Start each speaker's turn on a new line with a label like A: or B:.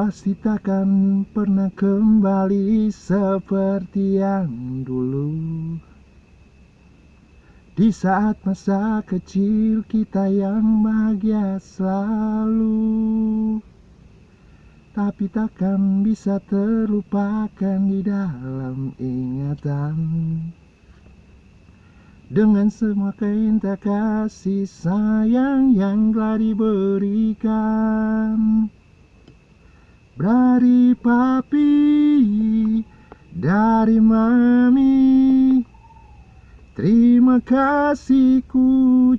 A: Pasti takkan pernah kembali seperti yang dulu. Di saat masa kecil kita yang bahagia selalu. Tapi takkan bisa terlupakan di dalam ingatan. Dengan semua keinta kasih sayang yang telah diberikan dari papi, dari mami. Terima kasih ku